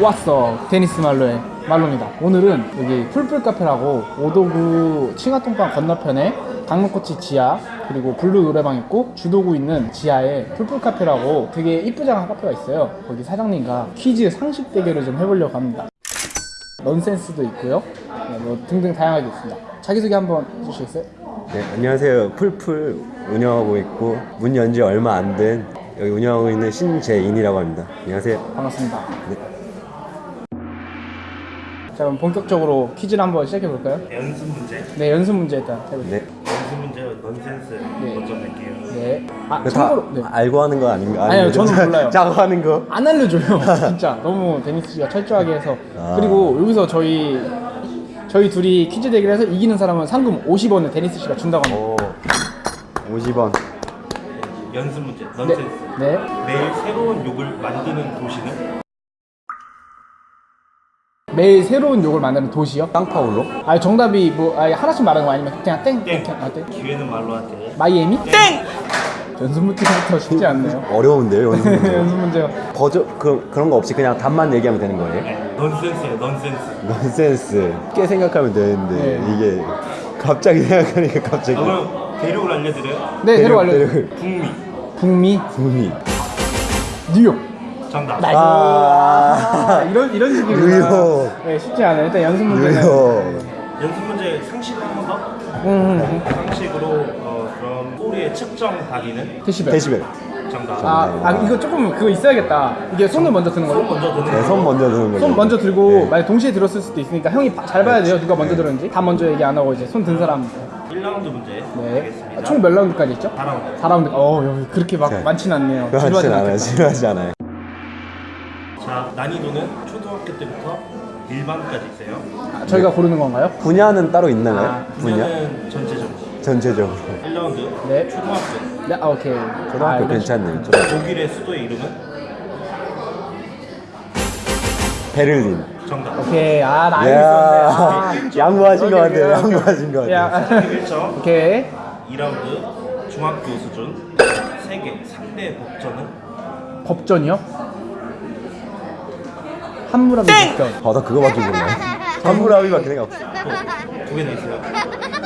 왔어 테니스 말로의 말로입니다 오늘은 여기 풀풀 카페라고 오도구 칭화통방 건너편에 강릉코치 지하 그리고 블루 노래방 있고 주도구 있는 지하에 풀풀 카페라고 되게 이쁘장한 카페가 있어요 거기 사장님과 퀴즈 상식 대결을 좀 해보려고 합니다 넌센스도 있고요 네, 뭐 등등 다양하게 있습니다 자기소개 한번 해주시겠어요? 네, 안녕하세요. 풀풀 운영하고 있고 문 연지 얼마 안 된 여기 운영하고 있는 신재인이라고 합니다. 안녕하세요. 반갑습니다 네. 자 그럼 본격적으로 퀴즈를 한번 시작해 볼까요? 연습 문제 네 연습 문제 일단 해볼게요 네. 연습 문제 넌센스 네. 먼저 낼게요 네. 아 참고로 네. 알고 하는 거 아닌가? 아니요, 아니면 저는 짜- 몰라요. 짜고 하는 거? 안 알려줘요 진짜 너무 데니스 씨가 철저하게 해서 아. 그리고 여기서 저희 저희 둘이 퀴즈 대결 해서 이기는 사람은 상금 50원을 데니스 씨가 준다고 합니다 오. 50원. 연습 문제 네. 넌센스 네. 매일 새로운 욕을 만드는 도시는 매일 새로운 욕을 만드는 도시요? 상파울로? 아 정답이 뭐 아니, 하나씩 말하는 거 아니면 그냥 땡? 땡 이렇게 아, 땡? 기회는 말로 하되 마이애미? 땡! 연습 문제부터 쉽지 않네요 어려운데요, 연습 문제. 연습 문제가 버저 그 그런 거 없이 그냥 답만 얘기하면 되는 거예요? 네. 넌센스예요 넌센스 넌센스. 꽤 생각하면 되는데 네. 이게 갑자기 생각하니까 갑자기 아, 그럼 대륙을 알려드려요 네 새로 대륙, 알려줘요 대륙. 북미 북미 구미. 뉴욕 정답 nice 아. 아, 이런 이런 식이구나. 네 쉽지 않아요 일단 연습 문제는. 연습 문제 상식으로 한번 더 음. 상식으로 어, 그럼 소리의 측정 단위는 데시벨 데시벨. 정답 아, 아 이거 조금 그거 있어야겠다 이게 손을 먼저 드는 손 걸로 먼저 드는 네, 손 먼저 드는 거죠. 손 먼저 들고 네. 만약 동시에 들었을 수도 있으니까 형이 바- 잘 봐야 돼요 누가 먼저 들었는지 다 먼저 얘기 안 하고 이제 손 든 사람 1라운드 문제 네. 되겠습니다 아, 총몇 라운드까지 있죠? 4라운드 4라운드 어 여기 그렇게 막 네. 많진 않네요 그렇진 지루하진 않아요. 지루하지 않아요. 자 난이도는 초등학교 때부터 일반까지 있어요 아, 저희가 고르는 건가요? 분야는 따로 있나요? 아, 분야? 분야는 전체적으로 전체적으로. 1라운드 네. 초등학교 네 아, 오케이 초등학교 아, 괜찮네요. 초등학교. 독일의 수도의 이름은 베를린. 정답. 오케이 아나 알고 야 있었는데 양보하신 것 같아요. 양보하신 것 아, 같아요. 야 1점 오케이 2라운드 중학교 수준 세계 3대 법전은 법전이요? 한무라비 법전 아, 나 그거밖에 몰라요. 함무라비밖에 생각 없어. 두 개나 있어요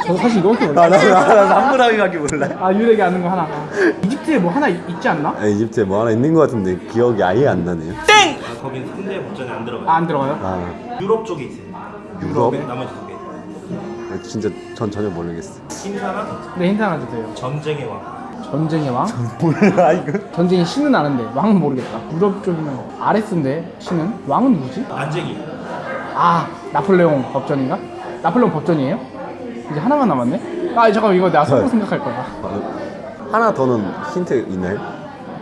저 사실 이거밖에 아, 몰라요 나, 나, 나 함무라비밖에 몰라요. 아 유력이 아는 거 하나 아. 이집트에 뭐 하나 있- 있지 않나? 아, 이집트에 뭐 하나 있는 것 같은데 기억이 아예 안 나네요. 아, 거긴 3대 법전에 안 들어가요 아 안 들어가요? 아, 유럽 쪽에 있어요 유럽? 나머지 두개 진짜 전 전혀 모르겠어. 신사랑 네 힌트 하나 주세요 전쟁의 왕 전쟁의 왕? 몰라 이거. 전쟁의 신은 아는데 왕은 모르겠다 유럽 쪽이면 아레스인데 신은? 왕은 누구지? 안쟁이 아 나폴레옹 법전인가? 나폴레옹 법전이에요? 이제 하나만 남았네? 아 잠깐만 이거 내가 속으로 생각할 거야 하나 더는 힌트 있나요?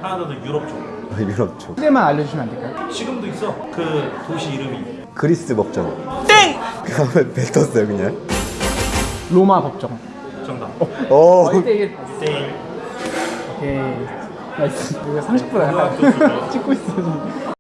하나 더 유럽 쪽 아, 유럽 쪽. 시대만 알려주시면 안 될까요? 지금도 있어 그 도시 이름이 그리스 법전. 땡! 그러면 뱉었어요 그냥. 로마 법정 정답 오. 어, 이때 이게 세일 오케이 나이스 이거 30분 고등학교 수준. 찍고 있어 지금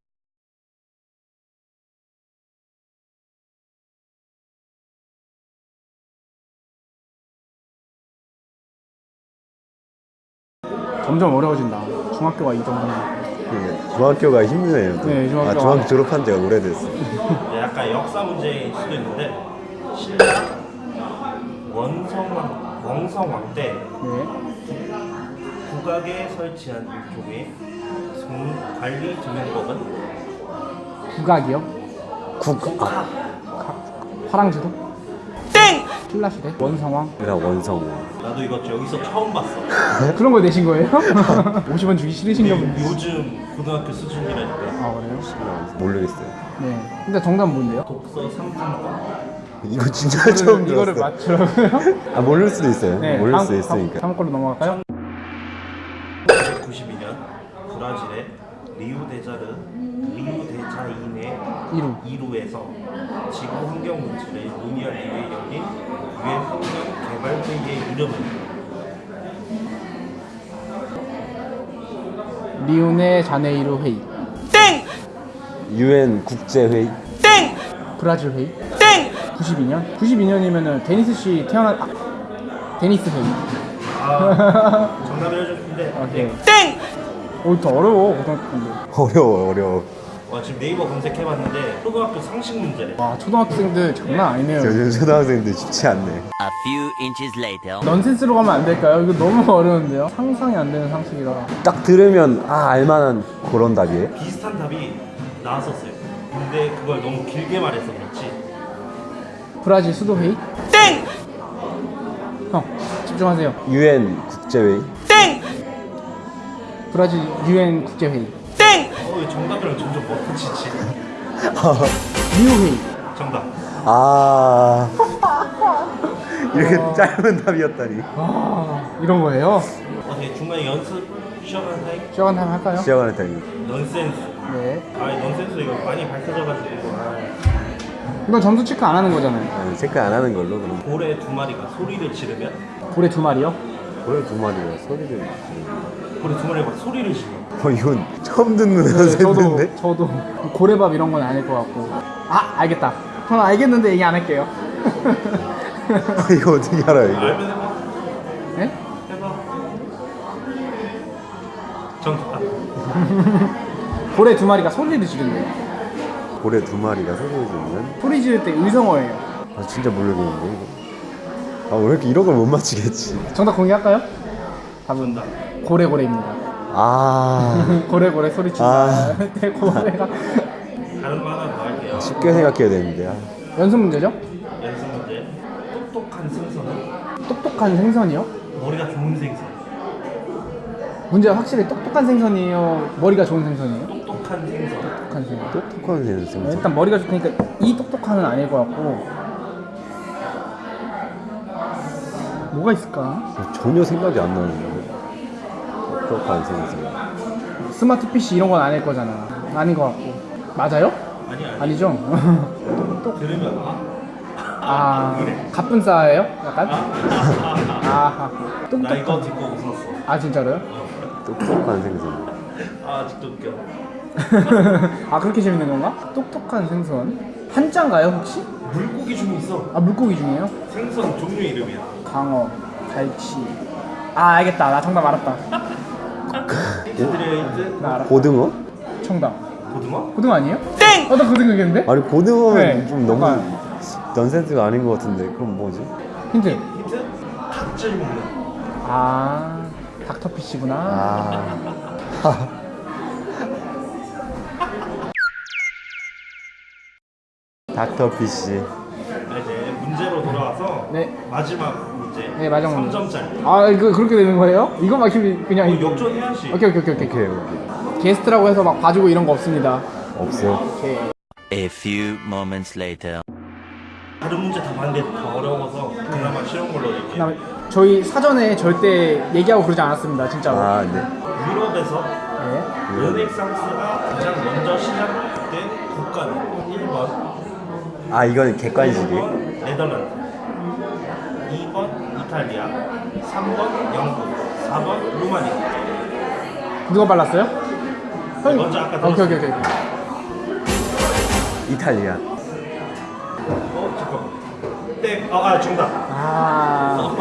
점점 어려워진다 중학교가 이 정도면 그 중학교가 힘드네요. 또. 네, 중학교가. 아, 중학교 졸업한 지가 오래됐어. 네, 약간 역사 문제일 수도 있는데 신라 원성왕 원성왕 때 네 국악에 설치한 일종의 송 관리 조명법은 국악이요? 국. 아, 각- 화랑지도? 땡! 신라시대? 원성왕? 이라 원성. 나도 이거 여기서 처음 봤어. 그런 거 내신 거예요? 50원 주기 싫으신가 보네 요즘 고등학교 수준이라니까. 아 그래요? 모르겠어요. 네 근데 정답 뭔데요? 독서 3분과 이거 진짜 처음 이거를 들었어. 맞추라고요? 아 모를 수도 있어요. 네 모를 다음- 수도 있으니까. 다음 걸로 넘어갈까요? 1992년 브라질의 리우데자르 리우데자인의 이루. 이루에서 지구 환경 문제를 논의하기 위해 열린 유엔 환경 개발 회의의 이름은? 리오데자네이루 회의. 유엔 국제 회의. 브라질 회의. 92년? 92년이면은 데니스 씨 태어난 아, 데니스 회의. 아 정답을 해줬는데. 오케이 땡! 오더 어려워 고등학교 때인데 어려워 어려워. 와 지금 네이버 검색해봤는데 초등학교 상식 문제래. 와 초등학생들 장난 아니네요. 요즘 초등학생들 쉽지 않네. A few inches later. 넌센스로 가면 안 될까요? 이거 너무 어려운데요. 상상이 안 되는 상식이라. 딱 들으면 아 알만한 그런 답이에요. 비슷한 답이 나왔었어요. 근데 그걸 너무 길게 말해서 그렇지. 브라질 수도 회의? 땡! 형 집중하세요. 유엔 국제회의. 브라질 유엔 국제 회의. 어, 이 정답이랑 점점 멈춰지지. 리우 회의. 정답. 아 이렇게 짧은 답이었다니. 아 이런 거예요? 어떻게 중간에 연습 쉬어가는 타임? 시간 한번 할까요? 시작하는 타임. 넌센스. 네. 아니 넌센스 이거 많이 밝혀져가지고 아, 이건 점수 체크 안 하는 거잖아요. 아, 체크 안 하는 걸로 그럼. 고래 두 마리가 소리를 지르면 고래 두 마리요? 고래 두 마리가 소리를. 고래 두 마리가 막 소리를 지르. 어 이건 처음 듣는 네, 저도 선생인데. 저도 고래밥 이런 건 아닐 것 같고. 아 알겠다. 저는 알겠는데 얘기 안 할게요. 이거 어떻게 알아요 이거? 알면 해봐. 네? 해봐. 정답. 고래 두 마리가 소리를 지른대요. 고래 두 마리가 소리를 지르면. 소리 지를 때 의성어예요. 아 진짜 모르겠는데 이거. 아 왜 이렇게 이런 걸 못 맞히겠지? 정답 공개할까요? 답은. 고래고래입니다. 아 고래고래 소리 친다. 아. 네, 고래가 다른 거 하나 더 할게요. 쉽게 생각해야 되는데. 아. 연습 문제죠? 연습 문제. 똑똑한 생선은 똑똑한 생선이요? 머리가 좋은 생선. 문제가 확실히 똑똑한 생선이에요. 머리가 좋은 생선이에요? 똑똑한 생선. 똑똑한 생선. 똑똑한 생선. 네, 일단 머리가 좋으니까 이 똑똑한은 아닐 것 같고 뭐가 있을까? 전혀 생각이 안 나는데. 똑똑한 생선. 스마트 PC 이런 건 아닐 거잖아. 아닌 것 같고 맞아요? 아니 아니. 아니죠? 들으면 아. 아 그래. 가뿐싸예요? 약간? 아, 아, 아, 나 똑똑 이거 듣고 웃었어. 아 진짜로요? 똑똑한 생선. 아 아직도 웃겨. 아 그렇게 재밌는 건가? 똑똑한 생선 한자인가요 혹시? 물고기 중에 있어. 아 물고기 중에요? 생선 종류 이름이야. 강어, 갈치 아 알겠다 나 정답 알았다 힌트 드려요 힌트. 나 알았다 고등어? 정답 고등어? 고등어 아니에요? 땡! 어나 고등어겠는데? 아니 고등어면 네, 좀 너무. 넌센스가 아닌 것 같은데 그럼 뭐지? 힌트 힌트? 닭질 먹는. 아 닥터피쉬구나 아 닥터피쉬 자, 이제 문제로 돌아와서 네. 마지막 문제. 네, 마지막 문제. 3점짜리. 아 이거 그렇게 되는 거예요? 이거 막히면 그냥 어, 이거 역전 해야지. 오케이 오케이 오케이 오케이 오케이 오케이 게스트라고 해서 막 봐주고 이런 거 없습니다 없어 오케이 A few moments later. 다른 문제 다 봤는데 더 어려워서 그나마 쉬운 걸로 이렇게. 그다음에 저희 사전에 절대 얘기하고 그러지 않았습니다 진짜로 아 네 유럽에서 네. 르네상스가 가장 먼저 시작된 국가는 1번 아 이건 객관식이? 1번 네덜란드. 2번 이탈리아 3번 영국 4번 루마니아 누가 발랐어요? 형이 먼저 아까 아, 오케이 오케이. 오케이. 이탈리아. 어 잠깐만. 땡! 아, 아 정답. 아.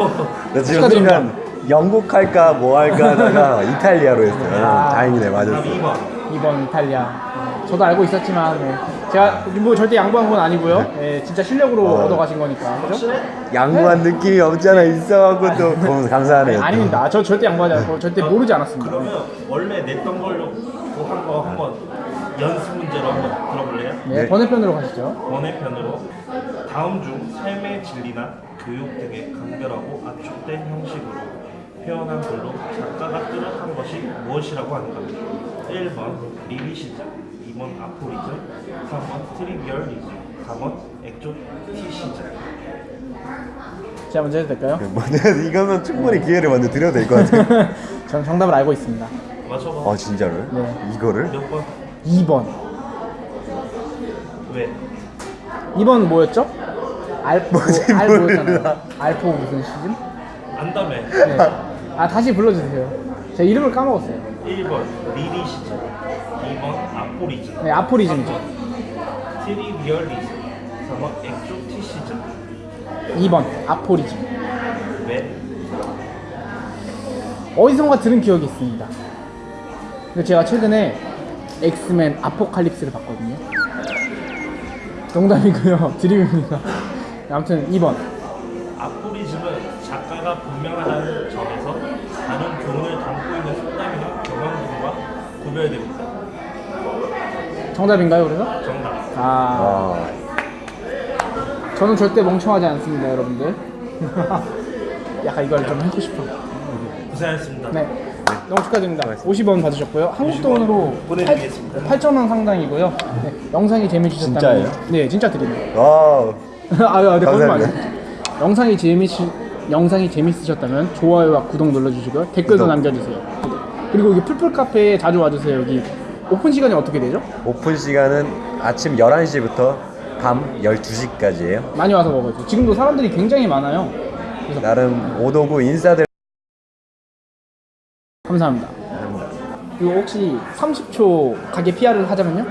나 지금. 순간 영국 할까 뭐 할까 하다가 이탈리아로 했어요. 아. 다행이네 맞았어 2번. 2번 이탈리아 저도 알고 있었지만 네. 제가 뭐 절대 양보한 건 아니고요 네, 진짜 실력으로 어. 얻어가신 거니까 그죠? 확실해? 양보한 느낌이 없잖아 있어갖고 또 너무 감사하네요 또. 아닙니다 저 절대 양보하지 않고 절대 모르지 않았습니다 그러면 원래 냈던 걸로 한거 한번 연습 문제로 한번 들어볼래요? 네, 네. 번외편으로 가시죠 번외편으로 다음 중 삶의 진리나 교육 등의 간결하고 압축된 형식으로 표현한 글로 작가가 뜻한 것이 무엇이라고 하는가? 1번 리리시즘, 2번 아포리즘, 3번 트리비얼리즘, 4번 엑조티시즘. 제가 먼저 해도 될까요? 뭐 이거면 충분히 기회를 먼저 드려도 될 것 같아요 저는 정답을 알고 있습니다 맞춰봐. 아 진짜로요? 네. 이거를? 몇 번? 2번 왜? 2번 뭐였죠? 알포 뭐지, 알포였잖아요. 알포 무슨 시즌? 안다며. 네. 아 다시 불러주세요 제가 이름을 까먹었어요 1번 리리시즘, 2번 아포리즘, 네 아포리즘이죠 트리비얼리즘, 4번 엑조티시즘. 2번 아포리즘 왜? 어디선가 들은 기억이 있습니다 근데 제가 최근에 엑스맨 아포칼립스를 봤거든요. 농담이고요. 드림입니다. 아무튼 2번. 아포리즘은 작가가 분명하다는 점에서 다른 교훈을 담고 있는 속담이나 경황들과 구별됩니다. 정답인가요, 그래서? 정답. 아, 아, 저는 절대 멍청하지 않습니다, 여러분들. 약간 이걸 좀 하고 싶어. 고생하셨습니다. 네. 너무 축하드립니다. 50원 받으셨고요. 한국 돈으로 보내드리겠습니다. 8,000원 상당이고요. 네. 영상이 재미지셨다면 진짜예요? 네, 진짜 드립니다. wow. 아유, 네, 거짓말 감사합니다. 아니에요. 영상이 재미시 영상이 재밌으셨다면 좋아요와 구독 눌러주시고요. 댓글도 구독. 남겨주세요. 그리고 여기 풀풀 카페에 자주 와주세요. 여기 오픈 시간이 어떻게 되죠? 오픈 시간은 아침 11시부터 밤 12시까지예요. 많이 와서 먹어요. 지금도 사람들이 굉장히 많아요. 나름 오도구 인사들 감사합니다. 그리고 혹시 30초 가게 PR을 하자면요?